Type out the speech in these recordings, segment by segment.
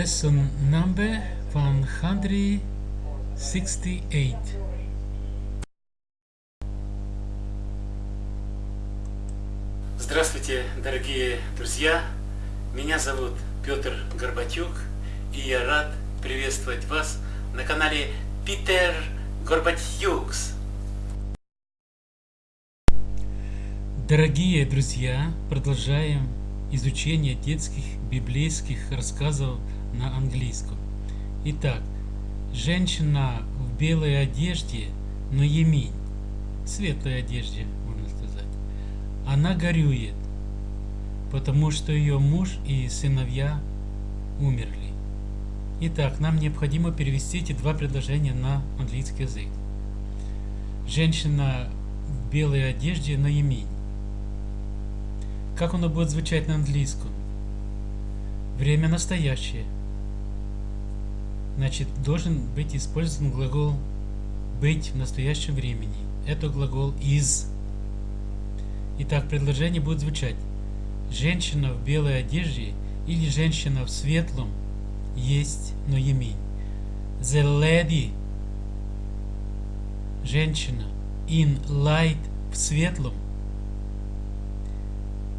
Lesson number 168. Здравствуйте, дорогие друзья! Меня зовут Петр Горбатюк, и я рад приветствовать вас на канале Питер Горбатюкс. Дорогие друзья, продолжаем изучение детских библейских рассказов на английском. Итак, женщина в белой одежде, но емень, светлой одежде, можно сказать, она горюет, потому что ее муж и сыновья умерли. Итак, нам необходимо перевести эти два предложения на английский язык. Женщина в белой одежде, но емень. Как оно будет звучать на английском? Время настоящее. Значит, должен быть использован глагол быть в настоящем времени. Это глагол is. Итак, предложение будет звучать. Женщина в белой одежде или женщина в светлом есть, но емень. The lady. Женщина in light в светлом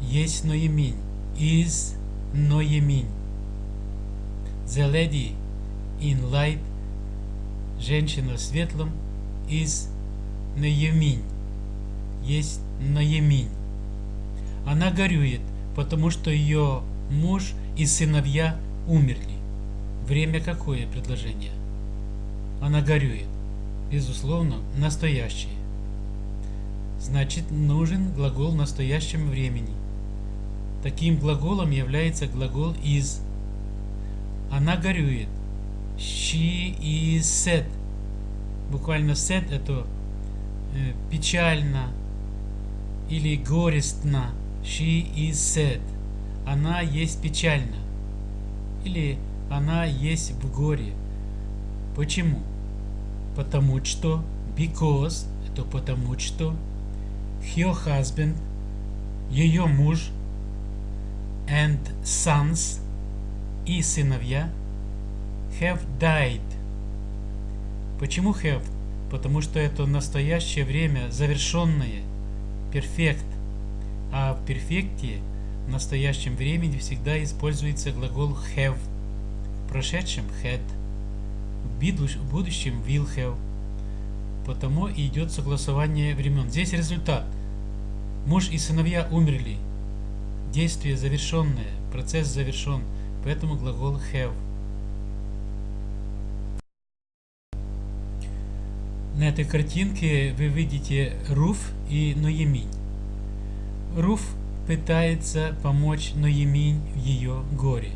есть ноемень, is ноемень. The lady in light, женщина в светлом, is ноемень, есть ноемень. Она горюет, потому что ее муж и сыновья умерли. Время какое предложение? Она горюет. Безусловно, настоящее. Значит, нужен глагол в настоящем времени. Таким глаголом является глагол is. Она горюет. She is sad. Буквально sad это э, печально или горестно. She is sad. Она есть печально. Или она есть в горе. Почему? Потому что because это потому что her husband ее муж and sons и сыновья have died. Почему have? Потому что это настоящее время, завершенное, перфект. А в перфекте, в настоящем времени всегда используется глагол have. В прошедшем had. В будущем will have. Потому и идет согласование времен. Здесь результат. Муж и сыновья умерли. Действие завершенное, процесс завершен, поэтому глагол have. На этой картинке вы видите Руф и Ноеминь. Руф пытается помочь Ноеминь в ее горе.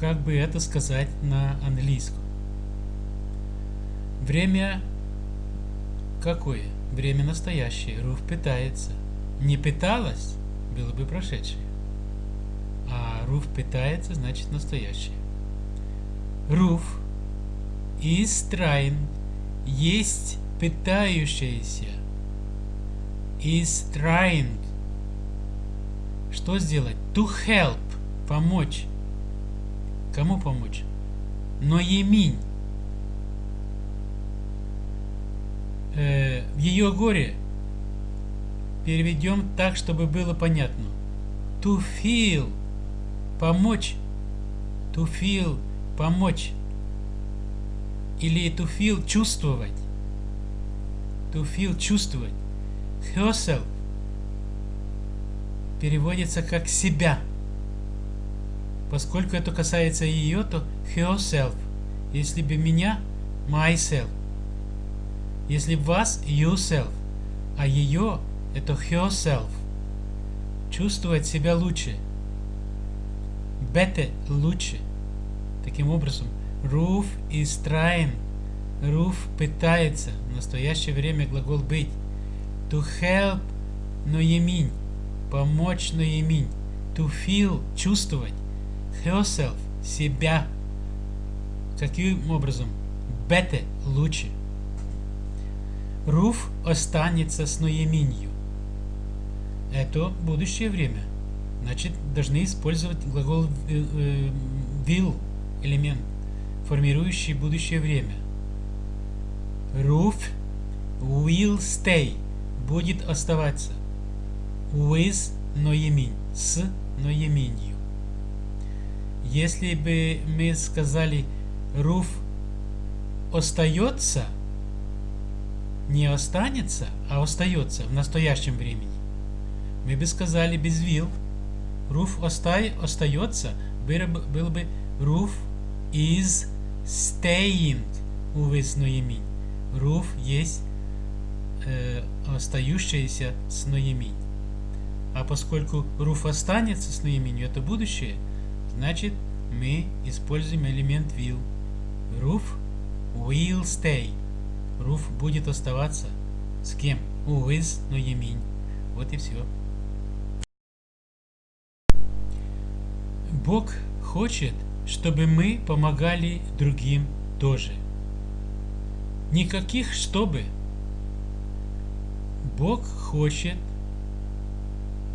Как бы это сказать на английском? Время какое? Время настоящее. Руф пытается. Не пыталась, было бы прошедшее. А руф питается, значит настоящее. Руф is trying есть питающаяся. Is trying. Что сделать? To help. Помочь. Кому помочь? Но Еминь. Э, ее горе Переведем так, чтобы было понятно. To feel – помочь. To feel – помочь. Или to feel – чувствовать. To feel – чувствовать. Herself переводится как себя. Поскольку это касается ее, то herself. Если бы меня – myself. Если вас – yourself. А ее это herself. Чувствовать себя лучше. Better – лучше. Таким образом, Руф trying. Руф пытается. В настоящее время глагол быть. To help – ноеминь. Помочь ноеминь. To feel – чувствовать. Herself – себя. Каким образом? Better – лучше. Руф останется с ноеминью это будущее время. Значит, должны использовать глагол э, э, will элемент, формирующий будущее время. Roof will stay будет оставаться. With ноеминь с ноеминью. Если бы мы сказали Руф остается, не останется, а остается в настоящем времени, мы бы сказали без will. Руф остай, остается, было бы, было бы Руф is staying with ноеминь. Руф есть э, остающаяся с ноеминь. А поскольку руф останется с наименью, это будущее, значит мы используем элемент will. Roof will stay. Руф будет оставаться с кем? With ноеминь. Вот и все. Бог хочет, чтобы мы помогали другим тоже. Никаких чтобы. Бог хочет,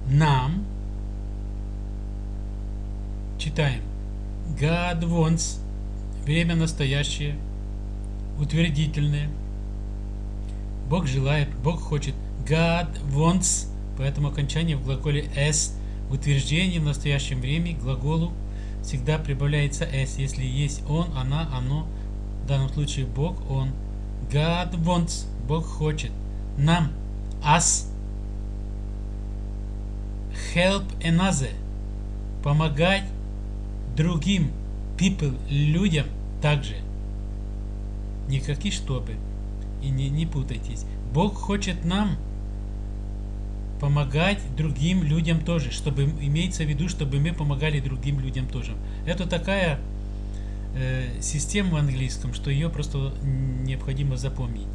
нам читаем God wants время настоящее утвердительное Бог желает Бог хочет God wants поэтому окончание в глаголе s утверждение в настоящем времени глаголу всегда прибавляется s если есть он она оно в данном случае Бог он God wants Бог хочет нам us help another, помогать другим people, людям также. Никакие чтобы. И не, не путайтесь. Бог хочет нам помогать другим людям тоже, чтобы имеется в виду, чтобы мы помогали другим людям тоже. Это такая э, система в английском, что ее просто необходимо запомнить.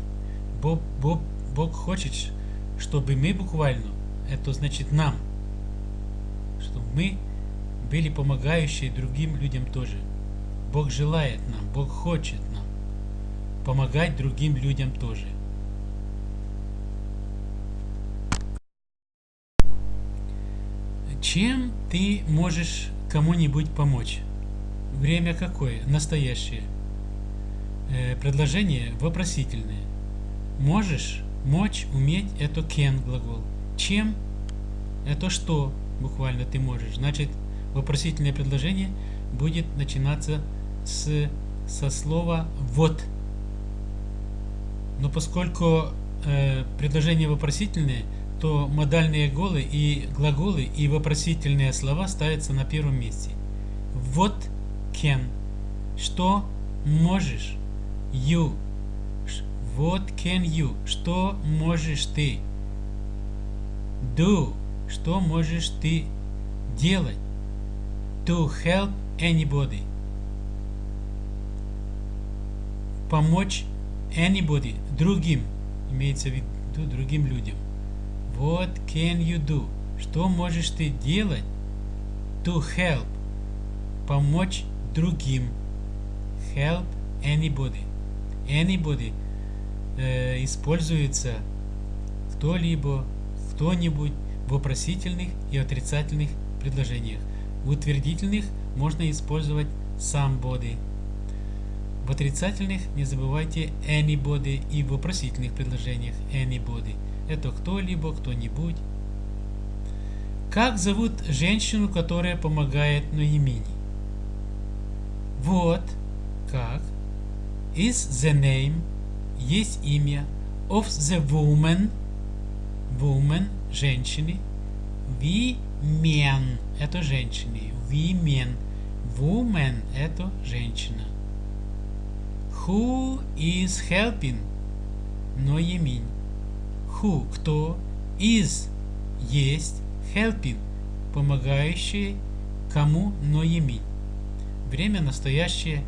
Бог, Бог, Бог хочет, чтобы мы буквально, это значит нам, чтобы мы были помогающие другим людям тоже. Бог желает нам, Бог хочет нам помогать другим людям тоже. Чем ты можешь кому-нибудь помочь? Время какое? Настоящее. Э, предложение вопросительное. Можешь, мочь, уметь – это can глагол. Чем – это что? буквально ты можешь. Значит, вопросительное предложение будет начинаться с, со слова «вот». Но поскольку э, предложение вопросительное, то модальные глаголы и глаголы и вопросительные слова ставятся на первом месте. Вот can. Что можешь? You. What can you? Что можешь ты? Do. Что можешь ты делать? To help anybody. Помочь anybody, другим. Имеется в виду другим людям. What can you do? Что можешь ты делать? To help. Помочь другим. Help anybody. Anybody э, используется кто-либо, кто-нибудь в вопросительных и отрицательных предложениях. В утвердительных можно использовать somebody. В отрицательных не забывайте anybody и в вопросительных предложениях anybody. Это кто-либо, кто-нибудь. Как зовут женщину, которая помогает Ноемине? Вот как. Is the name есть имя of the woman woman женщины. Women – это женщины. Women. Woman – это женщина. Who is helping? Но еминь. Who – кто? Is – есть. Helping – помогающий кому? Но еминь. Время настоящее.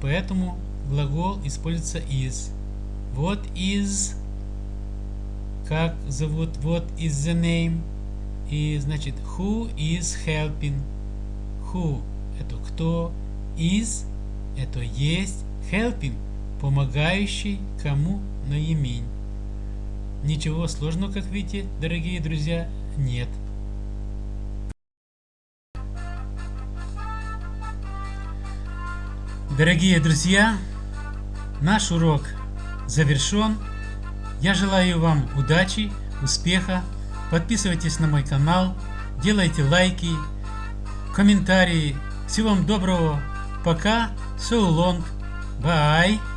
Поэтому глагол используется is. What is как зовут, what is the name, и значит who is helping, who это кто, is это есть, helping помогающий кому на имень. Ничего сложного, как видите, дорогие друзья, нет. Дорогие друзья, наш урок завершен. Я желаю вам удачи, успеха. Подписывайтесь на мой канал, делайте лайки, комментарии. Всего вам доброго. Пока. So long. Bye.